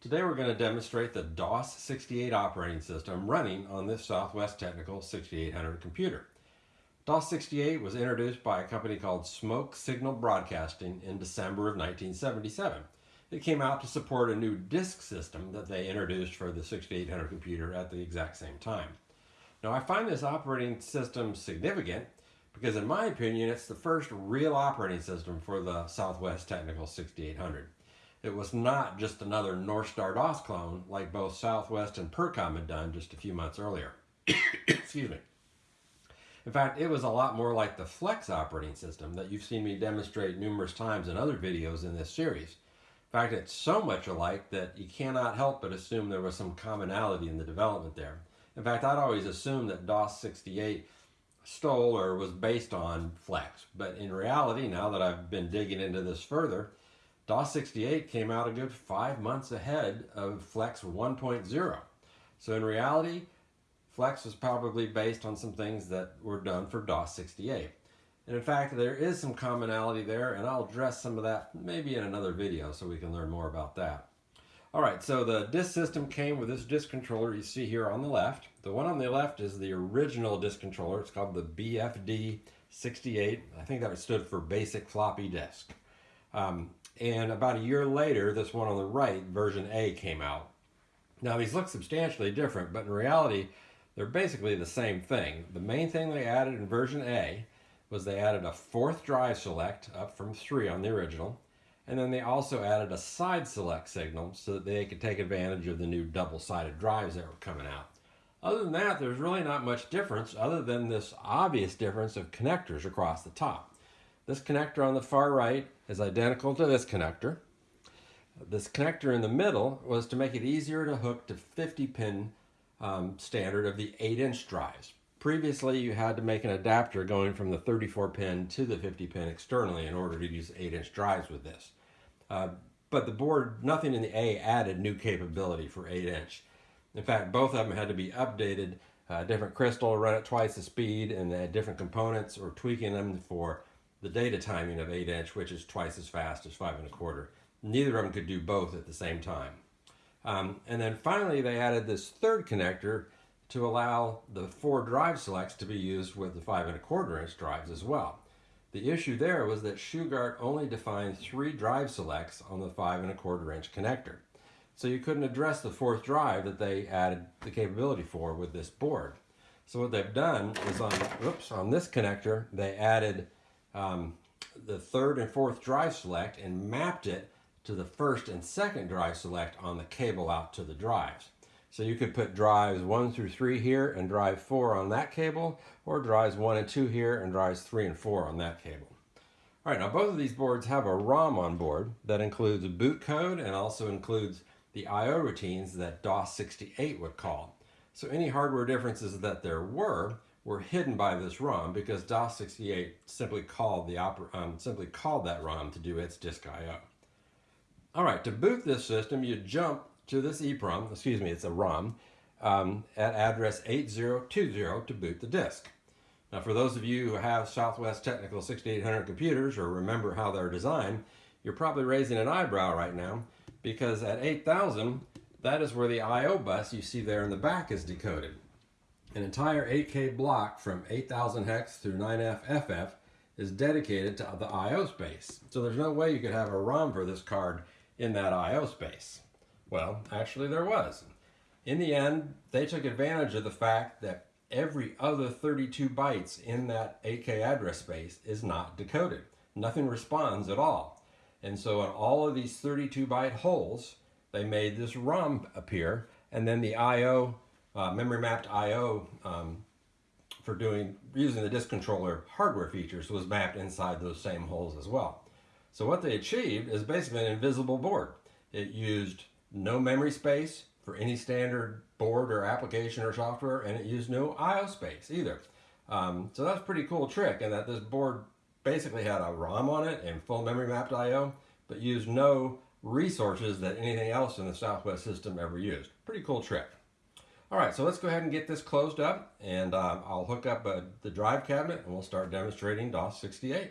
Today we're going to demonstrate the DOS-68 operating system running on this Southwest Technical 6800 computer. DOS-68 was introduced by a company called Smoke Signal Broadcasting in December of 1977. It came out to support a new disk system that they introduced for the 6800 computer at the exact same time. Now I find this operating system significant because in my opinion it's the first real operating system for the Southwest Technical 6800. It was not just another North Star DOS clone like both Southwest and Percom had done just a few months earlier. Excuse me. In fact, it was a lot more like the Flex operating system that you've seen me demonstrate numerous times in other videos in this series. In fact, it's so much alike that you cannot help but assume there was some commonality in the development there. In fact, I'd always assumed that DOS 68 stole or was based on Flex. But in reality, now that I've been digging into this further, DOS 68 came out a good five months ahead of Flex 1.0. So in reality, Flex was probably based on some things that were done for DOS 68. And in fact, there is some commonality there, and I'll address some of that maybe in another video so we can learn more about that. All right, so the disk system came with this disk controller you see here on the left. The one on the left is the original disk controller. It's called the BFD68. I think that stood for Basic Floppy Disk. Um, and about a year later, this one on the right, version A, came out. Now these look substantially different, but in reality, they're basically the same thing. The main thing they added in version A was they added a fourth drive select up from three on the original and then they also added a side select signal so that they could take advantage of the new double-sided drives that were coming out. Other than that, there's really not much difference other than this obvious difference of connectors across the top. This connector on the far right is identical to this connector. This connector in the middle was to make it easier to hook to 50 pin um, standard of the 8 inch drives. Previously, you had to make an adapter going from the 34 pin to the 50 pin externally in order to use 8 inch drives with this. Uh, but the board, nothing in the A added new capability for 8 inch. In fact, both of them had to be updated. Uh, different crystal run at twice the speed and they had different components or tweaking them for the data timing of 8 inch, which is twice as fast as 5 and a quarter. Neither of them could do both at the same time. Um, and then finally, they added this third connector to allow the four drive selects to be used with the 5 and a quarter inch drives as well. The issue there was that Shugart only defined three drive selects on the five and a quarter inch connector. So you couldn't address the fourth drive that they added the capability for with this board. So what they've done is on, oops, on this connector, they added um, the third and fourth drive select and mapped it to the first and second drive select on the cable out to the drives. So you could put drives 1 through 3 here and drive 4 on that cable, or drives 1 and 2 here and drives 3 and 4 on that cable. All right, now both of these boards have a ROM on board that includes boot code and also includes the I.O. routines that DOS-68 would call. So any hardware differences that there were were hidden by this ROM because DOS-68 simply called the um, simply called that ROM to do its disk I.O. All right, to boot this system, you jump to this EEPROM, excuse me, it's a ROM, um, at address 8020 to boot the disk. Now for those of you who have Southwest Technical 6800 computers or remember how they're designed, you're probably raising an eyebrow right now because at 8000, that is where the I.O. bus you see there in the back is decoded. An entire 8K block from 8000 hex through 9F is dedicated to the I.O. space. So there's no way you could have a ROM for this card in that I.O. space. Well, actually there was. In the end, they took advantage of the fact that every other 32 bytes in that 8K address space is not decoded. Nothing responds at all. And so in all of these 32 byte holes, they made this ROM appear, and then the I.O., uh, memory mapped I.O. Um, for doing using the disk controller hardware features was mapped inside those same holes as well. So what they achieved is basically an invisible board. It used no memory space for any standard board or application or software, and it used no I.O. space either. Um, so that's a pretty cool trick in that this board basically had a ROM on it and full memory mapped I.O., but used no resources that anything else in the Southwest system ever used. Pretty cool trick. All right, so let's go ahead and get this closed up, and uh, I'll hook up uh, the drive cabinet, and we'll start demonstrating DOS 68.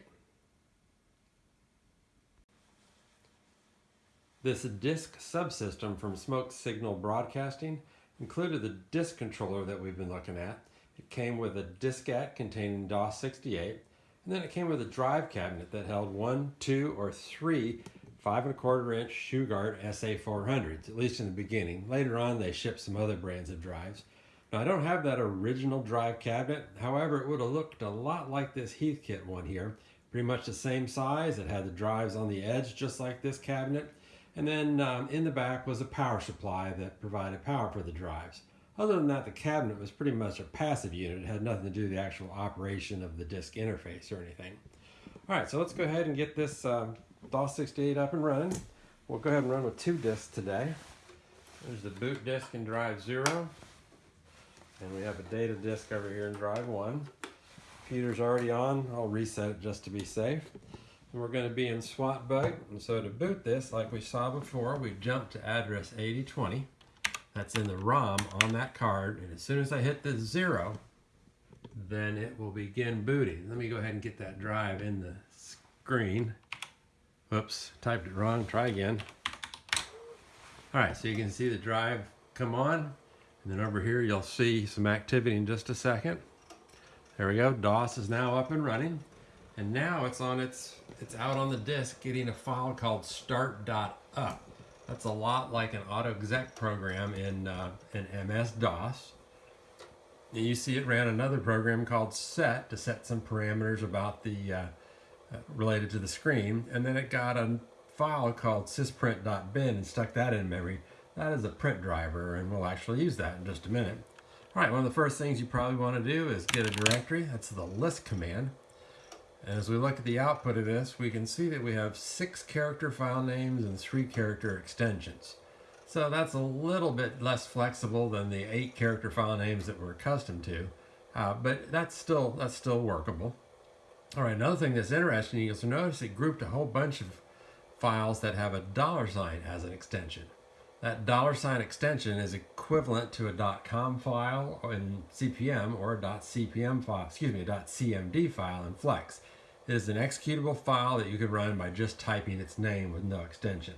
This disk subsystem from Smoke Signal Broadcasting included the disk controller that we've been looking at. It came with a diskette containing DOS-68, and then it came with a drive cabinet that held one, two, or three five and a quarter inch Shugart SA400s, at least in the beginning. Later on, they shipped some other brands of drives. Now, I don't have that original drive cabinet. However, it would have looked a lot like this Heathkit one here. Pretty much the same size. It had the drives on the edge, just like this cabinet. And then um, in the back was a power supply that provided power for the drives. Other than that, the cabinet was pretty much a passive unit. It had nothing to do with the actual operation of the disk interface or anything. All right, so let's go ahead and get this um, DOS-68 up and running. We'll go ahead and run with two disks today. There's the boot disk in drive zero. And we have a data disk over here in drive one. Computer's already on. I'll reset it just to be safe. And we're going to be in SWTBUG. And so to boot this, like we saw before, we jump to address 8020. That's in the ROM on that card. And as soon as I hit the zero, then it will begin booting. Let me go ahead and get that drive in the screen. Whoops, typed it wrong. Try again. All right, so you can see the drive come on. And then over here, you'll see some activity in just a second. There we go. DOS is now up and running. And now it's on its, it's out on the disk getting a file called start.up. That's a lot like an autoexec program in, uh, in MS-DOS. And you see it ran another program called set to set some parameters about the, uh, uh, related to the screen. And then it got a file called sysprint.bin and stuck that in memory. That is a print driver, and we'll actually use that in just a minute. All right, one of the first things you probably want to do is get a directory. That's the list command. And as we look at the output of this, we can see that we have six character file names and three character extensions. So that's a little bit less flexible than the eight character file names that we're accustomed to, uh, but that's still, that's still workable. All right, another thing that's interesting, you'll notice it grouped a whole bunch of files that have a dollar sign as an extension. That dollar sign extension is equivalent to a .com file in CP/M or a .cpm file, excuse me, a .cmd file in Flex. It is an executable file that you can run by just typing its name with no extension.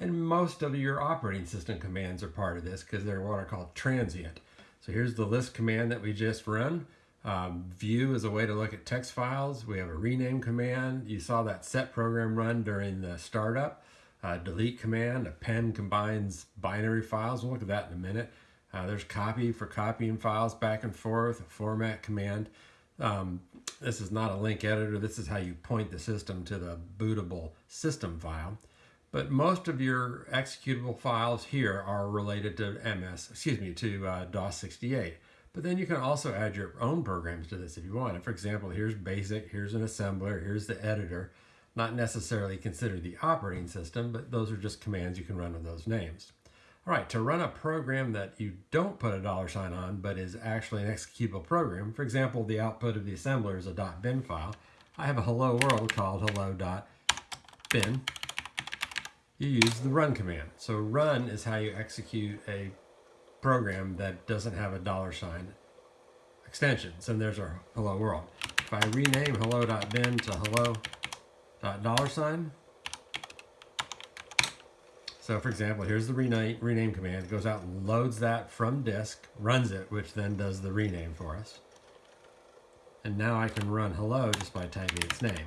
And most of your operating system commands are part of this because they're what are called transient. So here's the list command that we just run. Um, view is a way to look at text files. We have a rename command. You saw that set program run during the startup uh, delete command. Append combines binary files. We'll look at that in a minute. Uh, there's copy for copying files back and forth, format command. Um, this is not a link editor. This is how you point the system to the bootable system file. But most of your executable files here are related to MS, excuse me, to uh, DOS-68. But then you can also add your own programs to this if you want. For example, here's BASIC, here's an assembler, here's the editor not necessarily considered the operating system, but those are just commands you can run with those names. All right, to run a program that you don't put a dollar sign on, but is actually an executable program, for example, the output of the assembler is a .bin file, I have a hello world called hello.bin. You use the run command. So run is how you execute a program that doesn't have a dollar sign extension. So there's our hello world. If I rename hello.bin to hello dot dollar sign. So for example, here's the rename, rename command. It goes out loads that from disk, runs it, which then does the rename for us. And now I can run hello just by typing its name.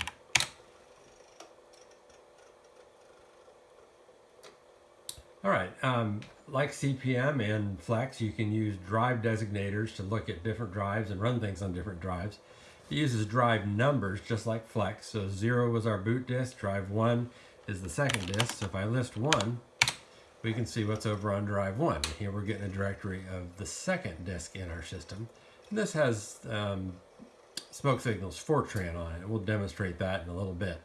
All right, um, like CP/M and Flex, you can use drive designators to look at different drives and run things on different drives. It uses drive numbers just like Flex. So zero was our boot disk, drive one is the second disk. So if I list one, we can see what's over on drive one. Here we're getting a directory of the second disk in our system. And this has um, smoke signals Fortran on it. We'll demonstrate that in a little bit.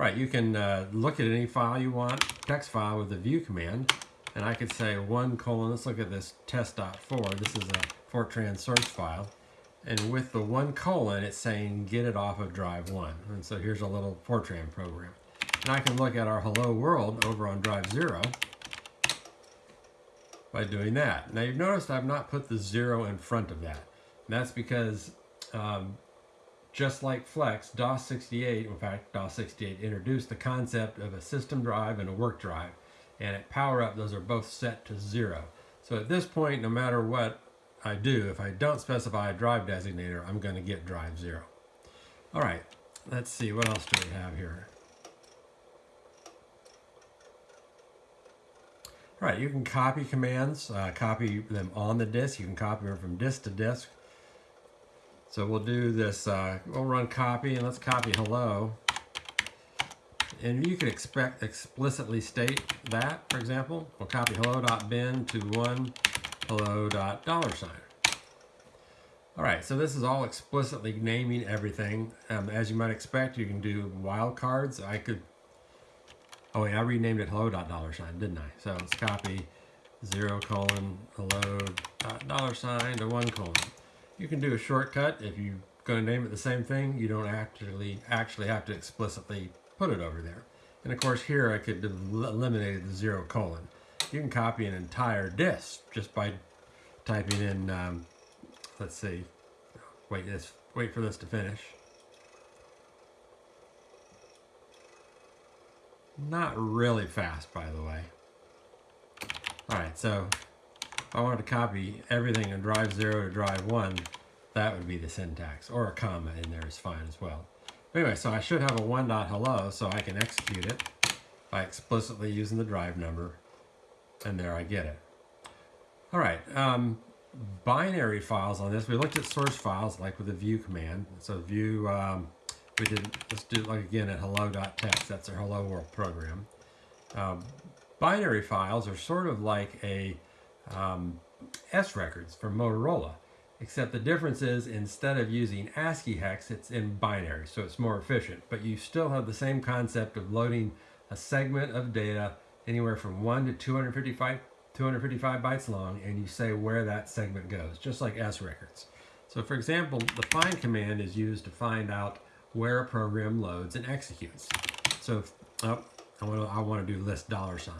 Right, you can uh, look at any file you want, text file with the view command. And I could say one colon, let's look at this test.4. This is a Fortran source file. And with the one colon, it's saying get it off of drive one. And so here's a little Fortran program. And I can look at our hello world over on drive zero by doing that. Now you've noticed I've not put the zero in front of that. And that's because um, just like Flex, DOS-68, in fact, DOS-68 introduced the concept of a system drive and a work drive. and at power up, those are both set to zero. So at this point, no matter what I do, if I don't specify a drive designator, I'm going to get drive zero. All right, let's see, what else do we have here? All right, you can copy commands, uh, copy them on the disk. You can copy them from disk to disk. So we'll do this, uh, we'll run copy and let's copy hello. And you can expect explicitly state that, for example, we'll copy hello.bin to one hello.dollar sign. All right, so this is all explicitly naming everything. Um, as you might expect, you can do wildcards. I could Oh wait, I renamed it hello dot dollar sign, didn't I? So let's copy zero colon hello dot dollar sign to one colon. You can do a shortcut if you're going to name it the same thing. You don't actually actually have to explicitly put it over there. And of course here I could eliminate the zero colon. You can copy an entire disk just by typing in, um, let's see, wait, this, wait for this to finish. Not really fast, by the way. Alright, so I wanted to copy everything in drive 0 to drive 1, that would be the syntax. Or a comma in there is fine as well. Anyway, so I should have a one dot hello, so I can execute it by explicitly using the drive number, and there I get it. All right, um, binary files on this. We looked at source files like with the view command. So view um, we did, let's do it like again at hello.txt, that's our hello world program. Um, binary files are sort of like a um, S records from Motorola, except the difference is instead of using ASCII hex, it's in binary, so it's more efficient. But you still have the same concept of loading a segment of data anywhere from 1 to 255, 255 bytes long, and you say where that segment goes, just like S records. So for example, the find command is used to find out where a program loads and executes. So, if, oh, I want to I want to do list dollar sign.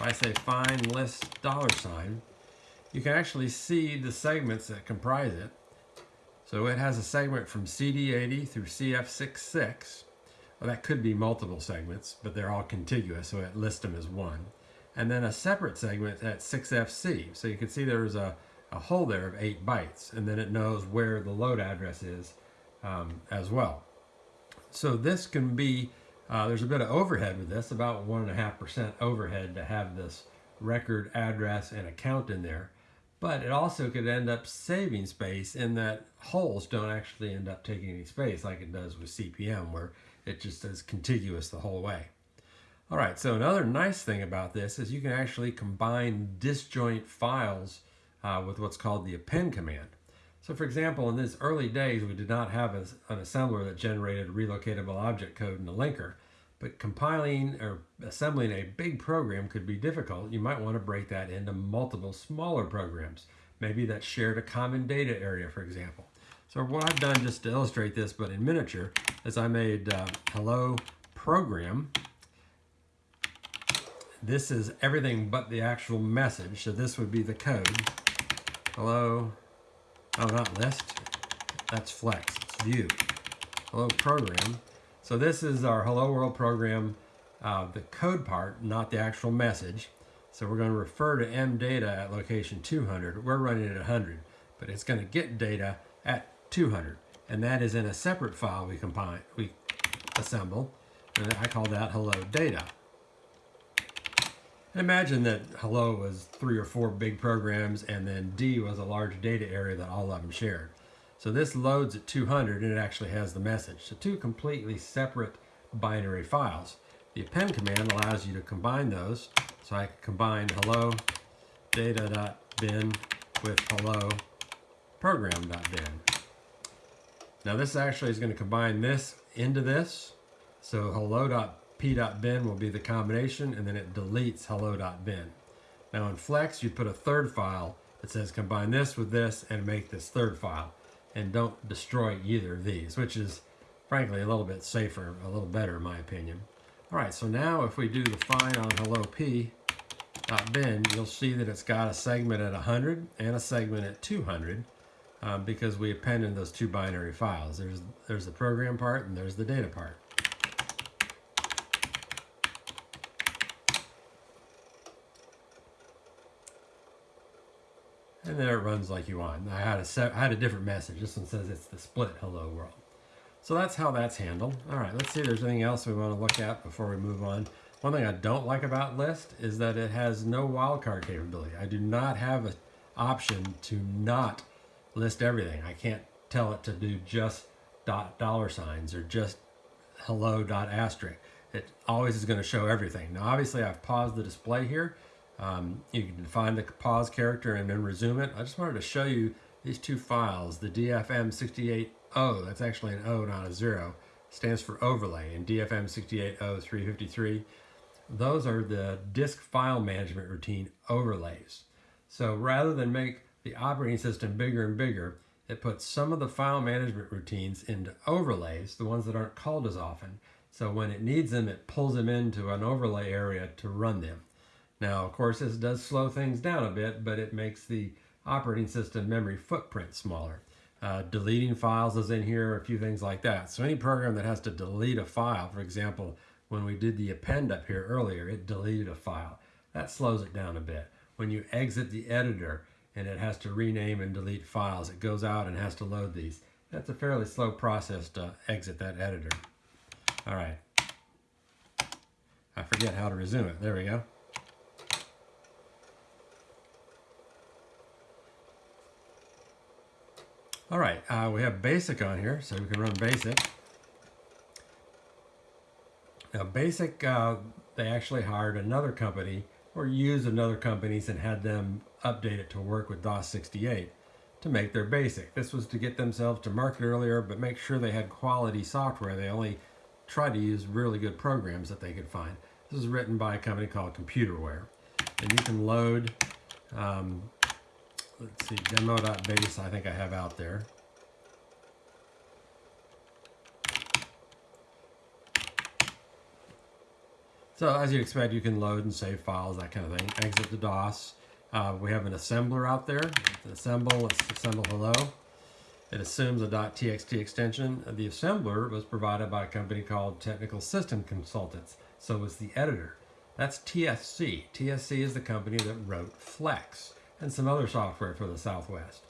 If I say find list dollar sign, you can actually see the segments that comprise it. So it has a segment from CD80 through CF66. Well, that could be multiple segments, but they're all contiguous, so it lists them as one. And then a separate segment at 6FC. So you can see there's a a hole there of eight bytes and then it knows where the load address is um, as well. So this can be, uh, there's a bit of overhead with this, about one and a half percent overhead to have this record address and account in there. But it also could end up saving space in that holes don't actually end up taking any space like it does with CP/M where it just is contiguous the whole way. All right, so another nice thing about this is you can actually combine disjoint files uh, with what's called the append command. So for example, in these early days, we did not have a, an assembler that generated relocatable object code in a linker, but compiling or assembling a big program could be difficult. You might want to break that into multiple smaller programs, maybe that shared a common data area, for example. So what I've done just to illustrate this, but in miniature, is I made uh, hello program. This is everything but the actual message, so this would be the code. Hello. Oh, not list. That's flex. It's view. Hello program. So this is our hello world program, uh, the code part, not the actual message. So we're going to refer to M data at location 200. We're running at 100, but it's going to get data at 200. And that is in a separate file we combine, we assemble. And I call that hello data. Imagine that hello was three or four big programs and then D was a large data area that all of them shared. So this loads at 200 and it actually has the message. So two completely separate binary files. The append command allows you to combine those. So I combine hello data.bin with hello program.bin. Now this actually is going to combine this into this. So hello.bin p.bin will be the combination, and then it deletes hello.bin. Now in Flex, you put a third file that says combine this with this and make this third file. And don't destroy either of these, which is frankly a little bit safer, a little better in my opinion. All right, so now if we do the find on hello p.bin, you'll see that it's got a segment at 100 and a segment at 200 um, because we appended those two binary files. There's, there's the program part and there's the data part. And there it runs like you want. I had a, I had a different message. This one says it's the split hello world. So that's how that's handled. All right, let's see if there's anything else we want to look at before we move on. One thing I don't like about list is that it has no wildcard capability. I do not have an option to not list everything. I can't tell it to do just dot dollar signs or just hello dot asterisk. It always is going to show everything. Now obviously I've paused the display here. Um, you can define the pause character and then resume it. I just wanted to show you these two files, the DFM68O, that's actually an O not a zero, stands for overlay, and DFM68O353, those are the disk file management routine overlays. So rather than make the operating system bigger and bigger, it puts some of the file management routines into overlays, the ones that aren't called as often. So when it needs them, it pulls them into an overlay area to run them. Now, of course, this does slow things down a bit, but it makes the operating system memory footprint smaller. Uh, deleting files is in here, a few things like that. So any program that has to delete a file, for example, when we did the append up here earlier, it deleted a file. That slows it down a bit. When you exit the editor, and it has to rename and delete files. It goes out and has to load these. That's a fairly slow process to exit that editor. All right. I forget how to resume it. There we go. All right, uh, we have basic on here, so we can run basic. Now basic, uh, they actually hired another company or used another company's and had them update it to work with DOS 68 to make their basic. This was to get themselves to market earlier, but make sure they had quality software. They only tried to use really good programs that they could find. This is written by a company called Computerware. And you can load, um, let's see, demo.base I think I have out there. So as you expect, you can load and save files, that kind of thing. Exit the DOS. Uh, we have an assembler out there. assemble, let's assemble hello. It assumes a .txt extension. The assembler was provided by a company called Technical System Consultants. So was the editor. That's TSC. TSC is the company that wrote Flex and some other software for the Southwest.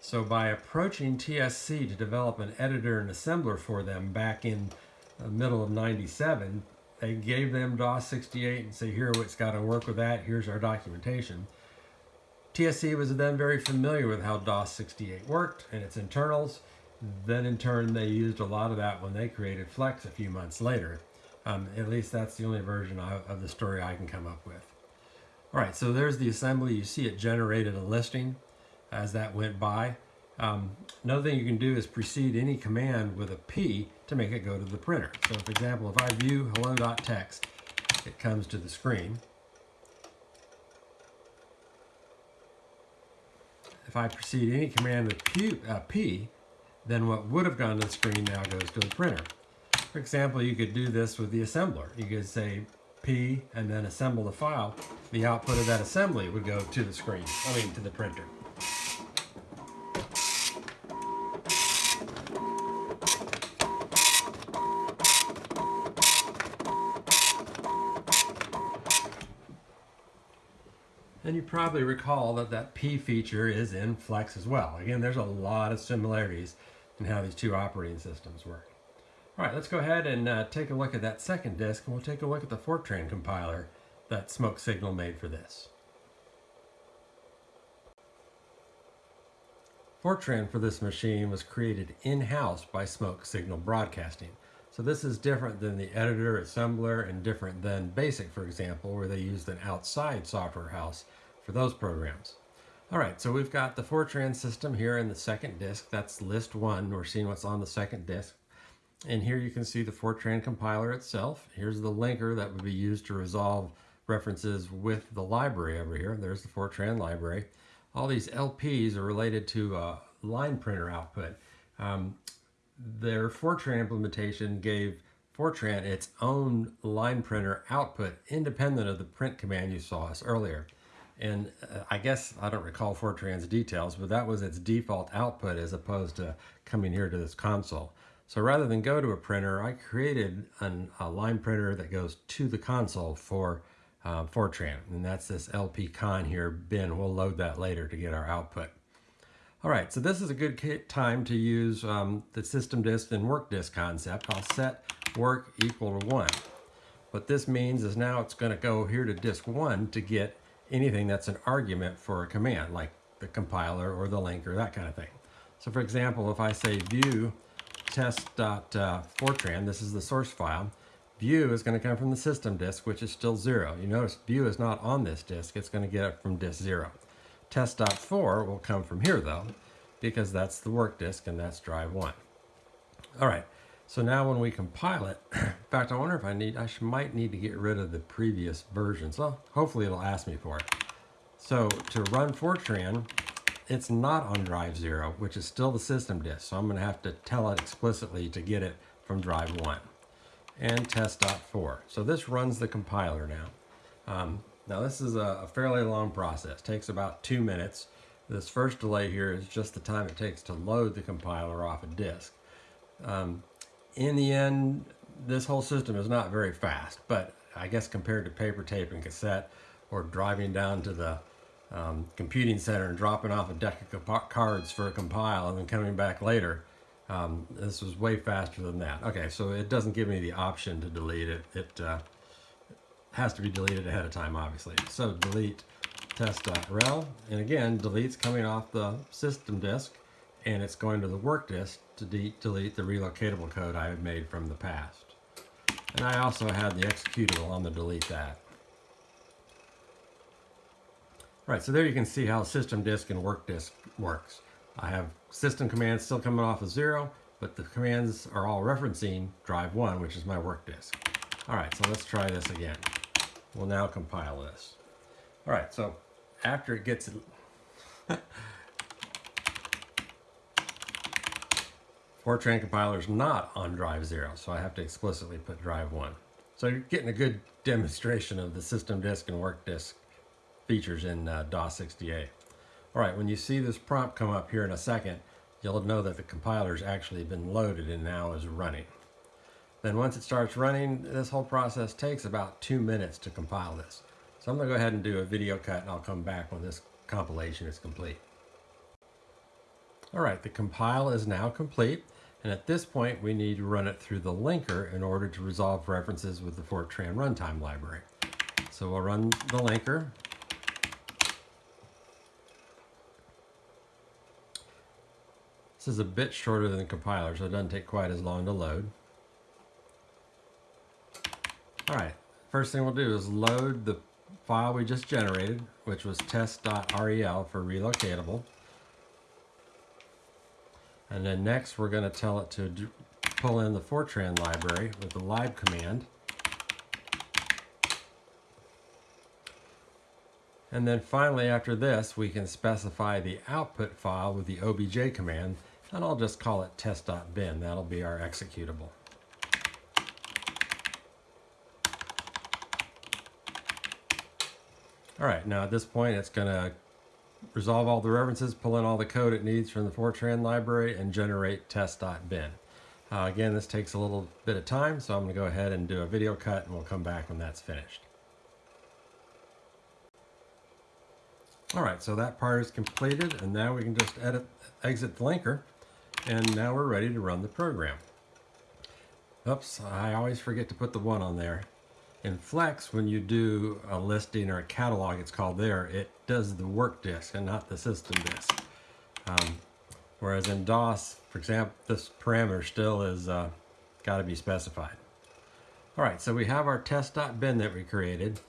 So by approaching TSC to develop an editor and assembler for them back in the middle of 97, they gave them DOS 68 and say, here, it's got to work with that. Here's our documentation. TSC was then very familiar with how DOS 68 worked and its internals. Then in turn, they used a lot of that when they created Flex a few months later. Um, at least that's the only version of the story I can come up with. All right, so there's the assembly. You see it generated a listing as that went by. Um, another thing you can do is precede any command with a P to make it go to the printer. So for example, if I view hello.txt, it comes to the screen. If I precede any command with P, uh, P, then what would have gone to the screen now goes to the printer. For example, you could do this with the assembler. You could say P and then assemble the file. The output of that assembly would go to the screen, I mean to the printer. And you probably recall that that P feature is in Flex as well. Again, there's a lot of similarities in how these two operating systems work. All right, let's go ahead and uh, take a look at that second disk, and we'll take a look at the Fortran compiler that Smoke Signal made for this. Fortran for this machine was created in-house by Smoke Signal Broadcasting. So this is different than the editor, assembler, and different than BASIC, for example, where they used an outside software house for those programs. All right, so we've got the Fortran system here in the second disk. That's list one. We're seeing what's on the second disk. And here you can see the Fortran compiler itself. Here's the linker that would be used to resolve references with the library over here. There's the Fortran library. All these LPs are related to a line printer output. Um, their Fortran implementation gave Fortran its own line printer output independent of the print command you saw us earlier. And uh, I guess I don't recall Fortran's details, but that was its default output as opposed to coming here to this console. So rather than go to a printer, I created an, a line printer that goes to the console for uh, Fortran. And that's this LP con here bin. We'll load that later to get our output. All right, so this is a good time to use um, the system disk and work disk concept. I'll set work equal to one. What this means is now it's gonna go here to disk one to get anything that's an argument for a command, like the compiler or the linker, that kind of thing. So for example, if I say view test.fortran, this is the source file, view is going to come from the system disk, which is still zero. You notice view is not on this disk, it's going to get it from disk zero. Test.4 will come from here though, because that's the work disk and that's drive one. All right, so now when we compile it, in fact, I wonder if I need, I might need to get rid of the previous versions. Well, hopefully it'll ask me for it. So to run Fortran, it's not on drive zero, which is still the system disk. So I'm gonna have to tell it explicitly to get it from drive one and test.4. So this runs the compiler now. Um, now this is a, a, fairly long process, takes about two minutes. This first delay here is just the time it takes to load the compiler off a disk. Um, in the end, this whole system is not very fast, but I guess compared to paper tape and cassette or driving down to the um, computing center and dropping off a deck of cards for a compile and then coming back later, um, this was way faster than that. Okay, so it doesn't give me the option to delete it. It uh, has to be deleted ahead of time, obviously. So delete test.rel, and again, delete's coming off the system disk, and it's going to the work disk to de delete the relocatable code I had made from the past. And I also had the executable on the delete that. Right, so there you can see how system disk and work disk works. I have system commands still coming off of zero, but the commands are all referencing drive one, which is my work disk. All right, so let's try this again. We'll now compile this. All right, so after it gets Fortran compiler is not on drive zero, so I have to explicitly put drive one. So you're getting a good demonstration of the system disk and work disk features in uh, DOS 68. All right, when you see this prompt come up here in a second, you'll know that the compiler's actually been loaded and now is running. Then once it starts running, this whole process takes about two minutes to compile this. So I'm gonna go ahead and do a video cut and I'll come back when this compilation is complete. All right, the compile is now complete. And at this point, we need to run it through the linker in order to resolve references with the Fortran runtime library. So we'll run the linker This is a bit shorter than the compiler, so it doesn't take quite as long to load. All right, first thing we'll do is load the file we just generated, which was test.rel for relocatable. And then next we're going to tell it to pull in the Fortran library with the lib command. And then finally after this we can specify the output file with the obj command and I'll just call it test.bin. That'll be our executable. All right, now at this point, it's going to resolve all the references, pull in all the code it needs from the Fortran library, and generate test.bin. Uh, again, this takes a little bit of time, so I'm going to go ahead and do a video cut, and we'll come back when that's finished. All right, so that part is completed, and now we can just edit, exit the linker. And now we're ready to run the program. Oops, I always forget to put the one on there. In Flex, when you do a listing or a catalog, it's called there, it does the work disk and not the system disk. Um, whereas in DOS, for example, this parameter still is uh, got to be specified. All right, so we have our test.bin that we created,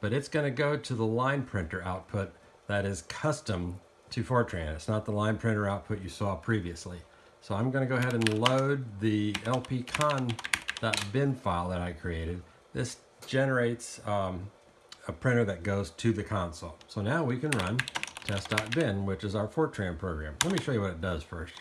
but it's going to go to the line printer output that is custom to Fortran. It's not the line printer output you saw previously. So I'm going to go ahead and load the lpcon.bin file that I created. This generates um, a printer that goes to the console. So now we can run test.bin, which is our Fortran program. Let me show you what it does first.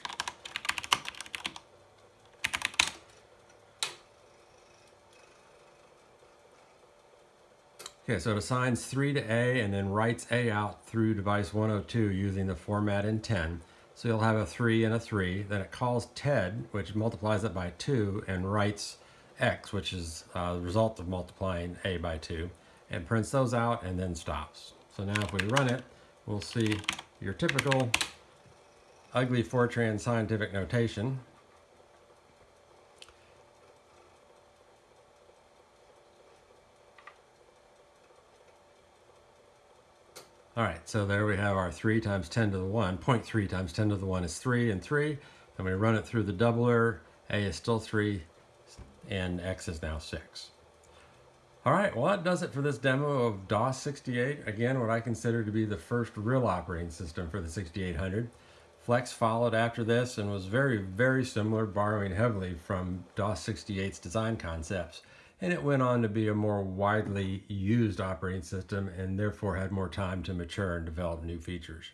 Okay, so it assigns 3 to A and then writes A out through device 102 using the format in 10. So you'll have a 3 and a 3. Then it calls TED, which multiplies it by 2, and writes X, which is uh, the result of multiplying A by 2, and prints those out and then stops. So now if we run it, we'll see your typical ugly Fortran scientific notation. All right, so there we have our 3 times 10 to the 1. 0.3 times 10 to the 1 is 3 and 3. Then we run it through the doubler. A is still 3 and X is now 6. All right, well that does it for this demo of DOS 68. Again, what I consider to be the first real operating system for the 6800. Flex followed after this and was very, very similar, borrowing heavily from DOS 68's design concepts and it went on to be a more widely used operating system and therefore had more time to mature and develop new features.